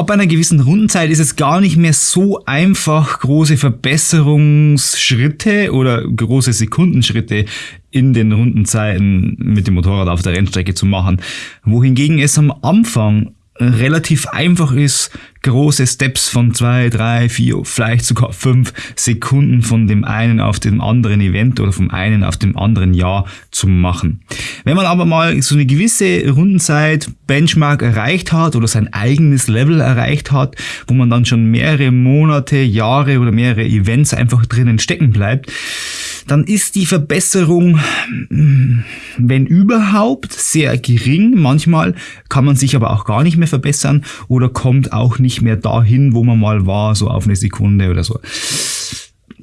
Ab einer gewissen Rundenzeit ist es gar nicht mehr so einfach, große Verbesserungsschritte oder große Sekundenschritte in den Rundenzeiten mit dem Motorrad auf der Rennstrecke zu machen. Wohingegen es am Anfang relativ einfach ist, große Steps von zwei, drei, vier, vielleicht sogar fünf Sekunden von dem einen auf dem anderen Event oder vom einen auf dem anderen Jahr zu machen. Wenn man aber mal so eine gewisse Rundenzeit Benchmark erreicht hat oder sein eigenes Level erreicht hat, wo man dann schon mehrere Monate, Jahre oder mehrere Events einfach drinnen stecken bleibt, dann ist die Verbesserung, wenn überhaupt, sehr gering. Manchmal kann man sich aber auch gar nicht mehr verbessern oder kommt auch nicht mehr dahin, wo man mal war, so auf eine Sekunde oder so.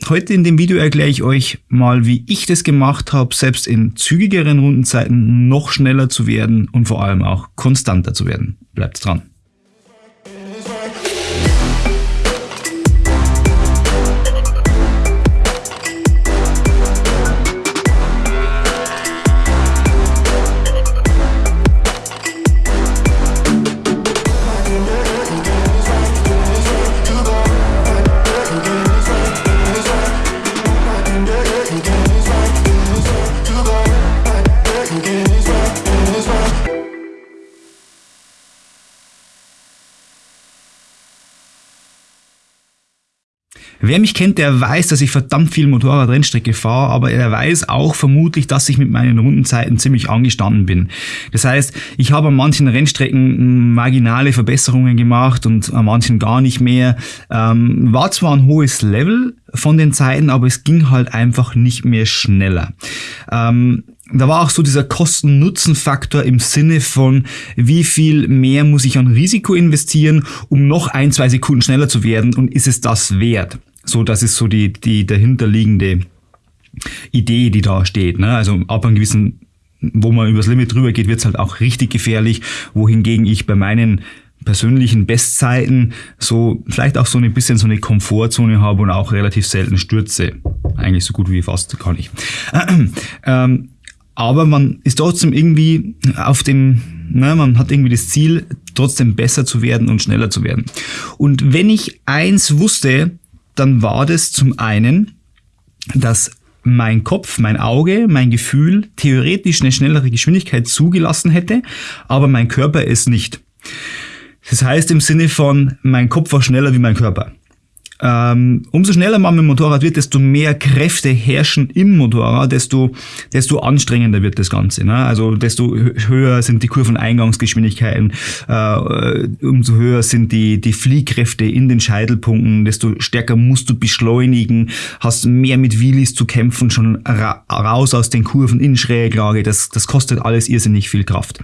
Heute in dem Video erkläre ich euch mal, wie ich das gemacht habe, selbst in zügigeren Rundenzeiten noch schneller zu werden und vor allem auch konstanter zu werden. Bleibt dran. Wer mich kennt, der weiß, dass ich verdammt viel Motorrad-Rennstrecke fahre, aber er weiß auch vermutlich, dass ich mit meinen Rundenzeiten ziemlich angestanden bin. Das heißt, ich habe an manchen Rennstrecken marginale Verbesserungen gemacht und an manchen gar nicht mehr. Ähm, war zwar ein hohes Level von den Zeiten, aber es ging halt einfach nicht mehr schneller. Ähm, da war auch so dieser Kosten-Nutzen-Faktor im Sinne von, wie viel mehr muss ich an Risiko investieren, um noch ein, zwei Sekunden schneller zu werden und ist es das wert? So, das ist so die, die dahinterliegende Idee, die da steht. Ne? Also ab einem gewissen, wo man übers Limit drüber geht, wird es halt auch richtig gefährlich, wohingegen ich bei meinen persönlichen Bestzeiten so vielleicht auch so ein bisschen so eine Komfortzone habe und auch relativ selten stürze. Eigentlich so gut wie fast gar nicht. Ähm, aber man ist trotzdem irgendwie auf dem, ne, man hat irgendwie das Ziel, trotzdem besser zu werden und schneller zu werden. Und wenn ich eins wusste, dann war das zum einen, dass mein Kopf, mein Auge, mein Gefühl theoretisch eine schnellere Geschwindigkeit zugelassen hätte, aber mein Körper es nicht. Das heißt im Sinne von, mein Kopf war schneller wie mein Körper. Ähm, umso schneller man mit dem Motorrad wird, desto mehr Kräfte herrschen im Motorrad, desto, desto anstrengender wird das Ganze. Ne? Also desto höher sind die Kurveneingangsgeschwindigkeiten, äh, umso höher sind die, die Fliehkräfte in den Scheitelpunkten, desto stärker musst du beschleunigen, hast mehr mit Wheelies zu kämpfen, schon ra raus aus den Kurven in Schräglage. Das, das kostet alles irrsinnig viel Kraft.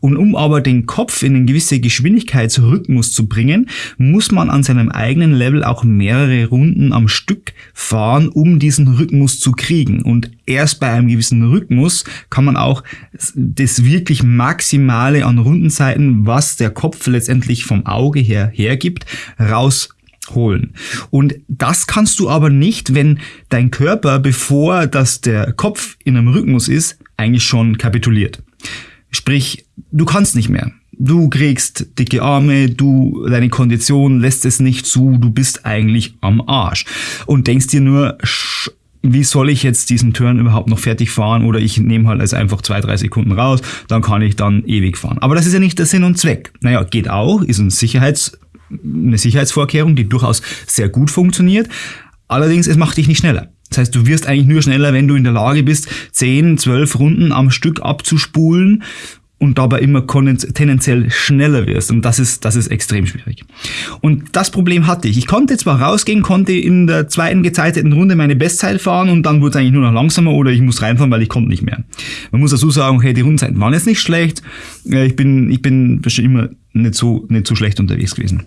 Und um aber den Kopf in eine gewisse Geschwindigkeitsrhythmus zu bringen, muss man an seinem eigenen Level auch mehrere Runden am Stück fahren, um diesen Rhythmus zu kriegen. Und erst bei einem gewissen Rhythmus kann man auch das wirklich Maximale an Rundenzeiten, was der Kopf letztendlich vom Auge her hergibt, rausholen. Und das kannst du aber nicht, wenn dein Körper, bevor das der Kopf in einem Rhythmus ist, eigentlich schon kapituliert. Sprich, du kannst nicht mehr. Du kriegst dicke Arme, du, deine Kondition lässt es nicht zu, du bist eigentlich am Arsch. Und denkst dir nur, wie soll ich jetzt diesen Turn überhaupt noch fertig fahren oder ich nehme halt also einfach zwei, drei Sekunden raus, dann kann ich dann ewig fahren. Aber das ist ja nicht der Sinn und Zweck. Naja, geht auch, ist ein Sicherheits, eine Sicherheitsvorkehrung, die durchaus sehr gut funktioniert. Allerdings, es macht dich nicht schneller. Das heißt, du wirst eigentlich nur schneller, wenn du in der Lage bist, 10, 12 Runden am Stück abzuspulen und dabei immer tendenziell schneller wirst. Und das ist, das ist extrem schwierig. Und das Problem hatte ich. Ich konnte zwar rausgehen, konnte in der zweiten gezeiteten Runde meine Bestzeit fahren und dann wurde es eigentlich nur noch langsamer oder ich muss reinfahren, weil ich konnte nicht mehr. Man muss dazu sagen, okay, die Rundenzeiten waren jetzt nicht schlecht. Ich bin, ich bin bestimmt immer nicht so, nicht so schlecht unterwegs gewesen.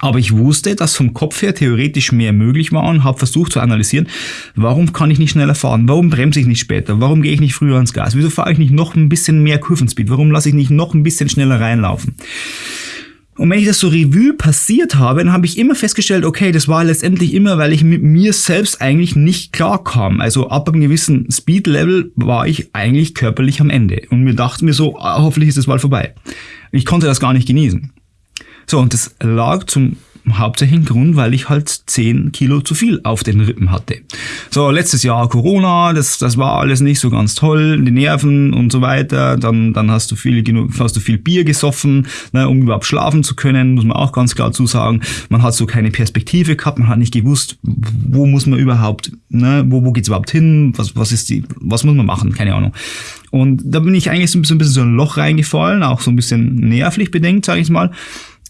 Aber ich wusste, dass vom Kopf her theoretisch mehr möglich war und habe versucht zu analysieren, warum kann ich nicht schneller fahren? Warum bremse ich nicht später? Warum gehe ich nicht früher ans Gas? Wieso fahre ich nicht noch ein bisschen mehr Kurvenspeed? Warum lasse ich nicht noch ein bisschen schneller reinlaufen? Und wenn ich das so Revue passiert habe, dann habe ich immer festgestellt, okay, das war letztendlich immer, weil ich mit mir selbst eigentlich nicht klar kam. Also ab einem gewissen Speed-Level war ich eigentlich körperlich am Ende. Und mir dachte mir so, ah, hoffentlich ist das mal vorbei. Ich konnte das gar nicht genießen. So, und das lag zum hauptsächlichen Grund, weil ich halt 10 Kilo zu viel auf den Rippen hatte. So, letztes Jahr Corona, das, das war alles nicht so ganz toll, die Nerven und so weiter. Dann, dann hast du viel, genug, hast du viel Bier gesoffen, ne, um überhaupt schlafen zu können, muss man auch ganz klar zusagen. Man hat so keine Perspektive gehabt, man hat nicht gewusst, wo muss man überhaupt, ne, wo, wo geht's überhaupt hin, was, was ist die, was muss man machen, keine Ahnung. Und da bin ich eigentlich so ein bisschen, ein bisschen so ein Loch reingefallen, auch so ein bisschen nervlich bedenkt, sage ich mal.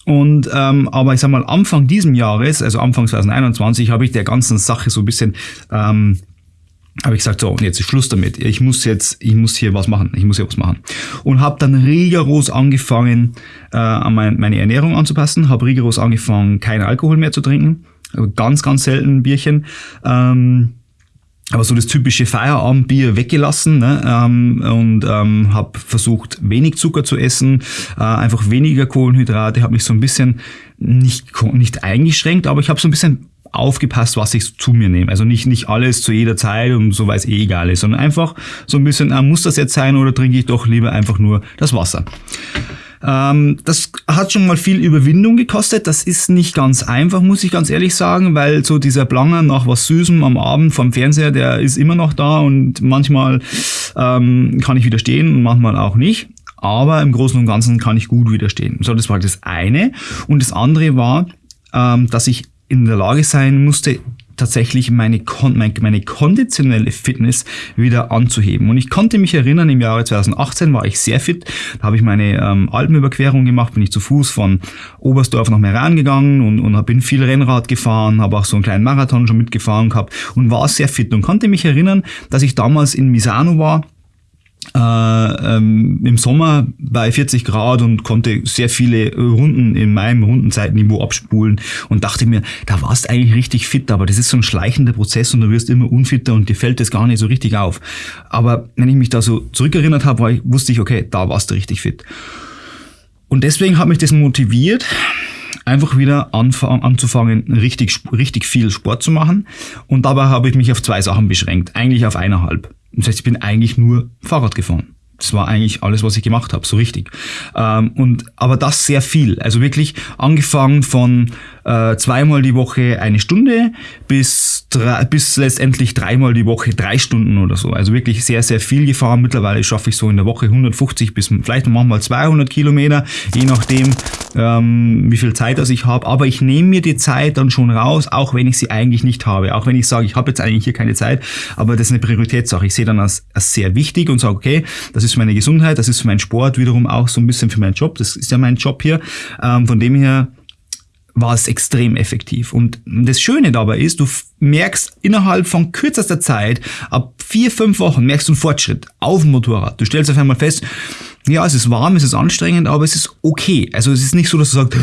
Und ähm, aber ich sag mal, Anfang diesem Jahres, also Anfang 2021, habe ich der ganzen Sache so ein bisschen ähm, habe ich gesagt, so, und jetzt ist Schluss damit. Ich muss jetzt, ich muss hier was machen. Ich muss hier was machen. Und habe dann rigoros angefangen, äh, mein, meine Ernährung anzupassen. Habe rigoros angefangen, keinen Alkohol mehr zu trinken. Also ganz, ganz selten Bierchen. Ähm, aber so das typische Feierabendbier weggelassen ne? ähm, und ähm, habe versucht wenig Zucker zu essen, äh, einfach weniger Kohlenhydrate, habe mich so ein bisschen nicht nicht eingeschränkt, aber ich habe so ein bisschen aufgepasst, was ich zu mir nehme. Also nicht nicht alles zu jeder Zeit und so weil es eh egal ist, sondern einfach so ein bisschen, äh, muss das jetzt sein oder trinke ich doch lieber einfach nur das Wasser. Ähm, das hat schon mal viel Überwindung gekostet. Das ist nicht ganz einfach, muss ich ganz ehrlich sagen, weil so dieser Blanger nach was Süßem am Abend vom Fernseher, der ist immer noch da und manchmal ähm, kann ich widerstehen und manchmal auch nicht. Aber im Großen und Ganzen kann ich gut widerstehen. So, das war das eine. Und das andere war, ähm, dass ich in der Lage sein musste, tatsächlich meine, meine konditionelle Fitness wieder anzuheben. Und ich konnte mich erinnern, im Jahre 2018 war ich sehr fit. Da habe ich meine ähm, Alpenüberquerung gemacht, bin ich zu Fuß von Oberstdorf nach Meran gegangen und, und bin viel Rennrad gefahren, habe auch so einen kleinen Marathon schon mitgefahren gehabt und war sehr fit und konnte mich erinnern, dass ich damals in Misano war äh, ähm, im Sommer bei 40 Grad und konnte sehr viele Runden in meinem Rundenzeitniveau abspulen und dachte mir, da warst eigentlich richtig fit, aber das ist so ein schleichender Prozess und du wirst immer unfitter und dir fällt das gar nicht so richtig auf. Aber wenn ich mich da so zurückerinnert habe, wusste ich, okay, da warst du richtig fit. Und deswegen hat mich das motiviert, einfach wieder anzufangen, richtig, richtig viel Sport zu machen. Und dabei habe ich mich auf zwei Sachen beschränkt, eigentlich auf eineinhalb. Das heißt, ich bin eigentlich nur Fahrrad gefahren. Das war eigentlich alles, was ich gemacht habe, so richtig. Ähm, und aber das sehr viel. Also wirklich angefangen von äh, zweimal die Woche eine Stunde bis bis letztendlich dreimal die Woche drei Stunden oder so. Also wirklich sehr sehr viel gefahren. Mittlerweile schaffe ich so in der Woche 150 bis vielleicht manchmal 200 Kilometer, je nachdem ähm, wie viel Zeit das ich habe. Aber ich nehme mir die Zeit dann schon raus, auch wenn ich sie eigentlich nicht habe. Auch wenn ich sage, ich habe jetzt eigentlich hier keine Zeit, aber das ist eine Prioritätssache. Ich sehe dann als, als sehr wichtig und sage, okay, das ist für meine Gesundheit, das ist für meinen Sport, wiederum auch so ein bisschen für meinen Job. Das ist ja mein Job hier. Ähm, von dem her war es extrem effektiv. Und das Schöne dabei ist, du merkst innerhalb von kürzester Zeit, ab vier, fünf Wochen, merkst du einen Fortschritt auf dem Motorrad. Du stellst auf einmal fest, ja, es ist warm, es ist anstrengend, aber es ist okay. Also es ist nicht so, dass du sagst,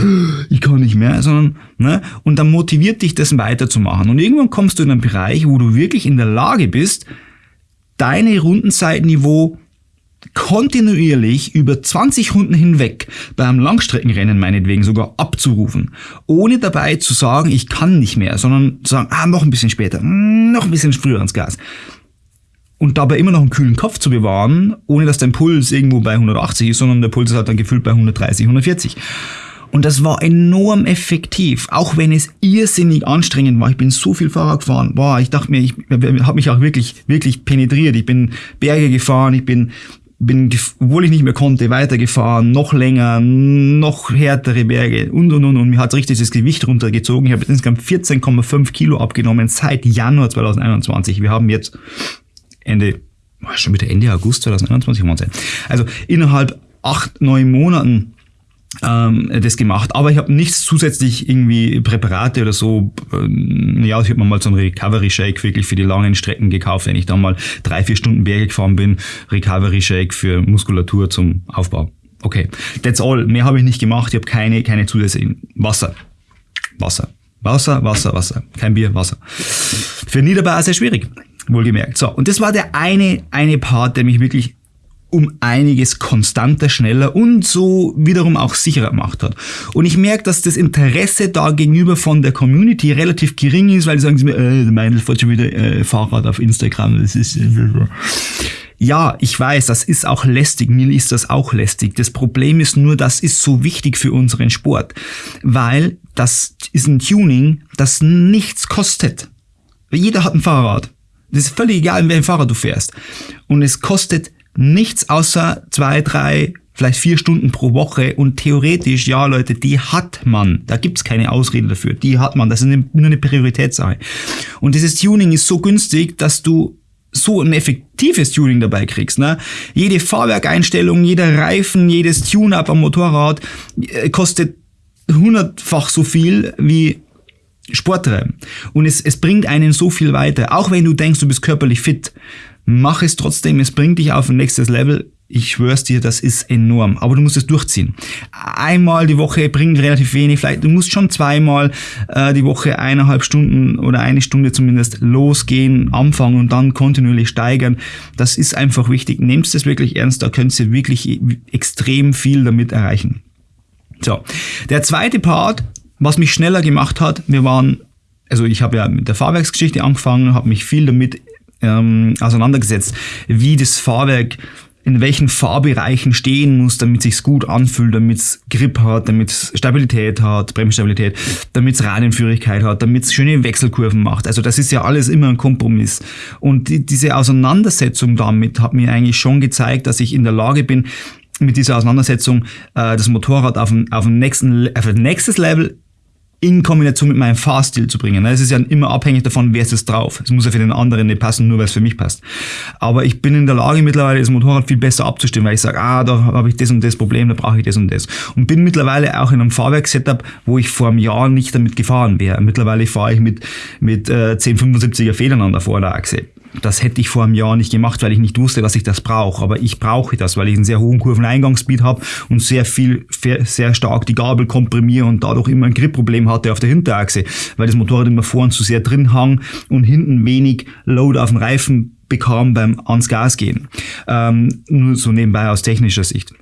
ich kann nicht mehr, sondern, ne, und dann motiviert dich das weiterzumachen. Und irgendwann kommst du in einen Bereich, wo du wirklich in der Lage bist, deine Rundenzeitniveau kontinuierlich über 20 Runden hinweg beim Langstreckenrennen meinetwegen sogar abzurufen, ohne dabei zu sagen, ich kann nicht mehr, sondern zu sagen, ah, noch ein bisschen später, noch ein bisschen früher ans Gas. Und dabei immer noch einen kühlen Kopf zu bewahren, ohne dass dein Puls irgendwo bei 180 ist, sondern der Puls ist halt dann gefühlt bei 130, 140. Und das war enorm effektiv, auch wenn es irrsinnig anstrengend war. Ich bin so viel Fahrrad gefahren. Boah, ich dachte mir, ich habe mich auch wirklich, wirklich penetriert. Ich bin Berge gefahren, ich bin bin, obwohl ich nicht mehr konnte, weitergefahren, noch länger, noch härtere Berge und und und und mir hat richtig das Gewicht runtergezogen. Ich habe insgesamt 14,5 Kilo abgenommen seit Januar 2021. Wir haben jetzt Ende, schon wieder Ende August 2021 Also innerhalb acht, neun Monaten ähm, das gemacht. Aber ich habe nichts zusätzlich irgendwie Präparate oder so. Ähm, ja, ich habe mir mal so einen Recovery Shake wirklich für die langen Strecken gekauft, wenn ich dann mal drei, vier Stunden Berge gefahren bin. Recovery Shake für Muskulatur zum Aufbau. Okay, that's all. Mehr habe ich nicht gemacht. Ich habe keine, keine zusätzlichen Wasser. Wasser. Wasser, Wasser, Wasser. Kein Bier, Wasser. Für Niederbauer sehr schwierig. Wohlgemerkt. So, und das war der eine, eine Part, der mich wirklich um einiges konstanter, schneller und so wiederum auch sicherer gemacht hat. Und ich merke, dass das Interesse da gegenüber von der Community relativ gering ist, weil die sagen äh, Meindl fährt schon wieder äh, Fahrrad auf Instagram. Das ist, äh, Ja, ich weiß, das ist auch lästig, mir ist das auch lästig. Das Problem ist nur, das ist so wichtig für unseren Sport, weil das ist ein Tuning, das nichts kostet. Jeder hat ein Fahrrad. Das ist völlig egal, in welchem Fahrrad du fährst. Und es kostet nichts außer zwei, drei, vielleicht vier Stunden pro Woche und theoretisch, ja Leute, die hat man. Da gibt's keine Ausrede dafür. Die hat man. Das ist eine, nur eine Prioritätssache. Und dieses Tuning ist so günstig, dass du so ein effektives Tuning dabei kriegst. Ne? Jede Fahrwerkeinstellung, jeder Reifen, jedes Tune-up am Motorrad äh, kostet hundertfach so viel wie Sporttreiben. Und es, es bringt einen so viel weiter. Auch wenn du denkst, du bist körperlich fit, mach es trotzdem. Es bringt dich auf ein nächstes Level ich schwör's dir, das ist enorm. Aber du musst es durchziehen. Einmal die Woche bringt relativ wenig. Vielleicht, du musst schon zweimal äh, die Woche eineinhalb Stunden oder eine Stunde zumindest losgehen, anfangen und dann kontinuierlich steigern. Das ist einfach wichtig. Nehmt es wirklich ernst. Da könnt ihr wirklich extrem viel damit erreichen. So. Der zweite Part, was mich schneller gemacht hat, wir waren, also ich habe ja mit der Fahrwerksgeschichte angefangen, habe mich viel damit ähm, auseinandergesetzt, wie das Fahrwerk in welchen Fahrbereichen stehen muss, damit sich's gut anfühlt, damit es Grip hat, damit es Stabilität hat, Bremsstabilität, damit es Radienführigkeit hat, damit es schöne Wechselkurven macht. Also das ist ja alles immer ein Kompromiss. Und die, diese Auseinandersetzung damit hat mir eigentlich schon gezeigt, dass ich in der Lage bin, mit dieser Auseinandersetzung äh, das Motorrad auf ein, auf ein, nächsten, auf ein nächstes Level in Kombination mit meinem Fahrstil zu bringen. Es ist ja immer abhängig davon, wer ist es drauf. Es muss ja für den anderen nicht passen, nur weil es für mich passt. Aber ich bin in der Lage mittlerweile das Motorrad viel besser abzustimmen, weil ich sage, ah, da habe ich das und das Problem, da brauche ich das und das. Und bin mittlerweile auch in einem Fahrwerksetup, wo ich vor einem Jahr nicht damit gefahren wäre. Mittlerweile fahre ich mit, mit äh, 1075er Federn an der Vorderachse das hätte ich vor einem Jahr nicht gemacht, weil ich nicht wusste, dass ich das brauche. Aber ich brauche das, weil ich einen sehr hohen Kurveneingangsspeed habe und sehr viel, sehr stark die Gabel komprimiere und dadurch immer ein Gripproblem hatte auf der Hinterachse, weil das Motorrad immer vorn zu sehr drin hang und hinten wenig Load auf dem Reifen bekam beim ans Gas gehen. Ähm, nur so nebenbei aus technischer Sicht.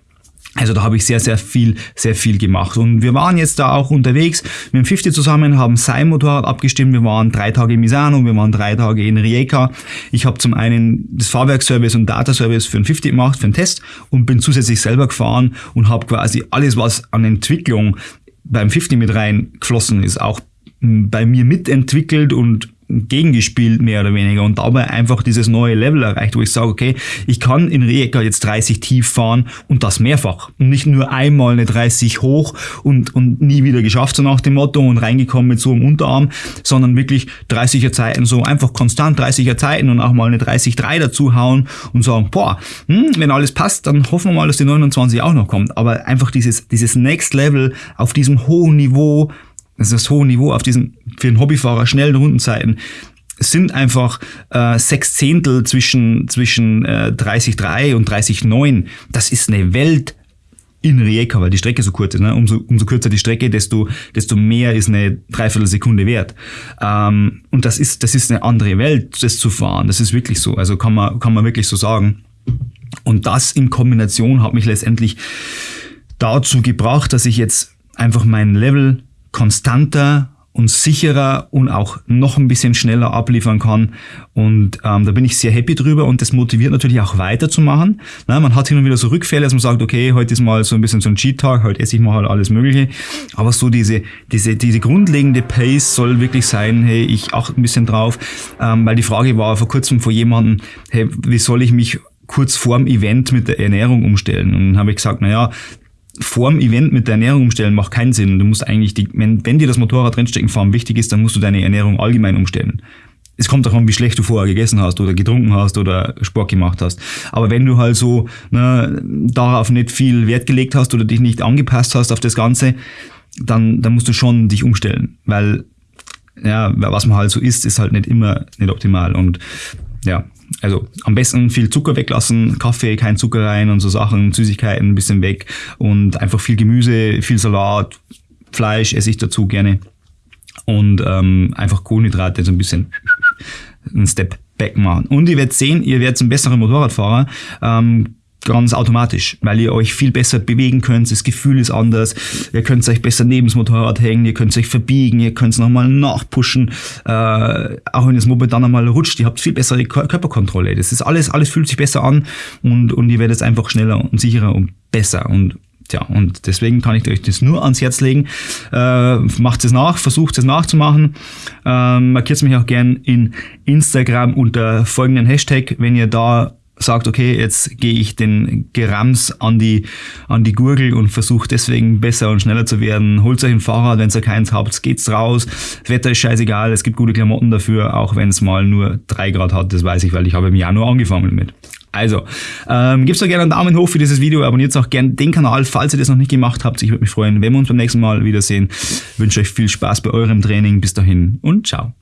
Also da habe ich sehr, sehr viel, sehr viel gemacht. Und wir waren jetzt da auch unterwegs mit dem 50 zusammen, haben sein Motorrad abgestimmt. Wir waren drei Tage in Misano, wir waren drei Tage in Rijeka. Ich habe zum einen das Fahrwerkservice und Data-Service für den 50 gemacht, für den Test und bin zusätzlich selber gefahren und habe quasi alles, was an Entwicklung beim 50 mit rein geflossen ist, auch bei mir mitentwickelt und gegengespielt, mehr oder weniger, und dabei einfach dieses neue Level erreicht, wo ich sage, okay, ich kann in Rijeka jetzt 30 tief fahren und das mehrfach. Und nicht nur einmal eine 30 hoch und, und nie wieder geschafft, so nach dem Motto und reingekommen mit so einem Unterarm, sondern wirklich 30er Zeiten, so einfach konstant 30er Zeiten und auch mal eine 30-3 dazu hauen und sagen, boah, hm, wenn alles passt, dann hoffen wir mal, dass die 29 auch noch kommt. Aber einfach dieses, dieses Next Level auf diesem hohen Niveau, das ist das hohe Niveau auf diesen für einen Hobbyfahrer schnellen Rundenzeiten. Sind einfach äh, sechs Zehntel zwischen, zwischen äh, 30,3 und 30,9. Das ist eine Welt in Rijeka, weil die Strecke so kurz ist. Ne? Umso, umso kürzer die Strecke, desto, desto mehr ist eine Dreiviertelsekunde wert. Ähm, und das ist, das ist eine andere Welt, das zu fahren. Das ist wirklich so. Also kann man, kann man wirklich so sagen. Und das in Kombination hat mich letztendlich dazu gebracht, dass ich jetzt einfach mein Level konstanter und sicherer und auch noch ein bisschen schneller abliefern kann. Und ähm, da bin ich sehr happy drüber und das motiviert natürlich auch weiterzumachen. Na, man hat hin und wieder so Rückfälle, dass man sagt, okay, heute ist mal so ein bisschen so ein Cheat-Tag, heute esse ich mal halt alles Mögliche. Aber so diese, diese, diese grundlegende Pace soll wirklich sein, hey, ich achte ein bisschen drauf. Ähm, weil die Frage war vor kurzem vor jemandem, hey, wie soll ich mich kurz vorm Event mit der Ernährung umstellen? Und dann habe ich gesagt, naja, vorm Event mit der Ernährung umstellen macht keinen Sinn. Du musst eigentlich, die, wenn, wenn dir das Motorrad drinstecken fahren wichtig ist, dann musst du deine Ernährung allgemein umstellen. Es kommt davon, wie schlecht du vorher gegessen hast oder getrunken hast oder Sport gemacht hast. Aber wenn du halt so ne, darauf nicht viel Wert gelegt hast oder dich nicht angepasst hast auf das Ganze, dann, dann musst du schon dich umstellen. Weil ja, was man halt so isst, ist halt nicht immer nicht optimal. Und ja, also am besten viel Zucker weglassen, Kaffee, kein Zucker rein und so Sachen, Süßigkeiten ein bisschen weg und einfach viel Gemüse, viel Salat, Fleisch esse ich dazu gerne und ähm, einfach Kohlenhydrate so ein bisschen einen Step back machen. Und ihr werdet sehen, ihr werdet ein besserer Motorradfahrer. Ähm, ganz automatisch, weil ihr euch viel besser bewegen könnt, das Gefühl ist anders, ihr könnt euch besser neben das Motorrad hängen, ihr könnt euch verbiegen, ihr könnt es nochmal nachpushen, äh, auch wenn das Moped dann nochmal rutscht, ihr habt viel bessere Körperkontrolle. Das ist alles, alles fühlt sich besser an und, und ihr werdet einfach schneller und sicherer und besser und Tja, und deswegen kann ich euch das nur ans Herz legen. Äh, macht es nach, versucht es nachzumachen. Ähm, markiert mich auch gern in Instagram unter folgenden Hashtag, wenn ihr da sagt, okay, jetzt gehe ich den Gerams an die, an die Gurgel und versuche deswegen besser und schneller zu werden. Holt euch ein Fahrrad, wenn ihr keins habt, geht's raus. Das Wetter ist scheißegal, es gibt gute Klamotten dafür, auch wenn es mal nur drei Grad hat, das weiß ich, weil ich habe im Januar angefangen damit. Also, ähm, gebt doch gerne einen Daumen hoch für dieses Video, abonniert auch gerne den Kanal, falls ihr das noch nicht gemacht habt. Ich würde mich freuen, wenn wir uns beim nächsten Mal wiedersehen. Ich wünsche euch viel Spaß bei eurem Training. Bis dahin und ciao.